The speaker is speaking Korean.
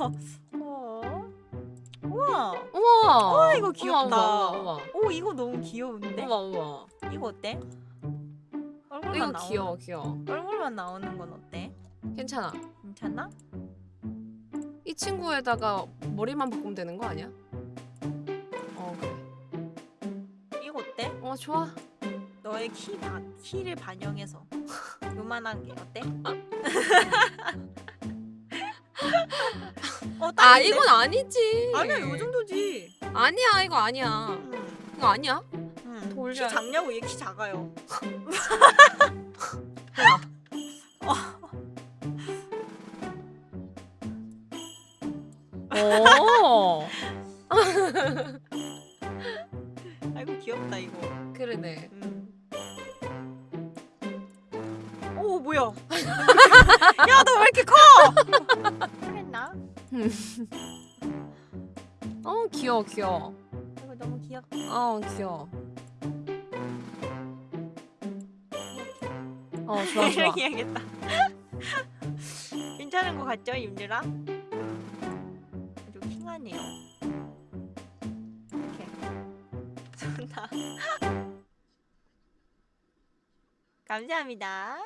어. 우와. 우와. 와, 이거 귀엽다. 우와, 우와, 우와. 오 이거 너무 귀여운데? 우와, 우와. 이거 어때? 얼굴만 이거 나오는 귀여워, 귀여워. 얼굴만 나오는 건 어때? 괜찮아. 괜찮나? 이 친구에다가 머리만 바꾸면 되는 거 아니야? 어, 그래. 이거 어때? 어, 좋아. 너의 키 바, 키를 반영해서 요만한 게 어때? 어, 아? 이건 아니지. 아니야 요 정도지. 아니야, 이거 아니야. 음, 이거 아니야? 음. 키. 작냐고 얘 키 작아요. 오. 아이고 귀엽다 이거. 그러네. 음. 오 뭐야? 야 너 왜 이렇게 커? 어, 귀여워, 귀여워. 이거 너무 귀엽다. 어, 귀여워. 어, 좋아, 좋아. 해야겠다. 괜찮은 거 같죠, 임들아? 아주 킹하네요. 이렇게. 좋다. 감사합니다.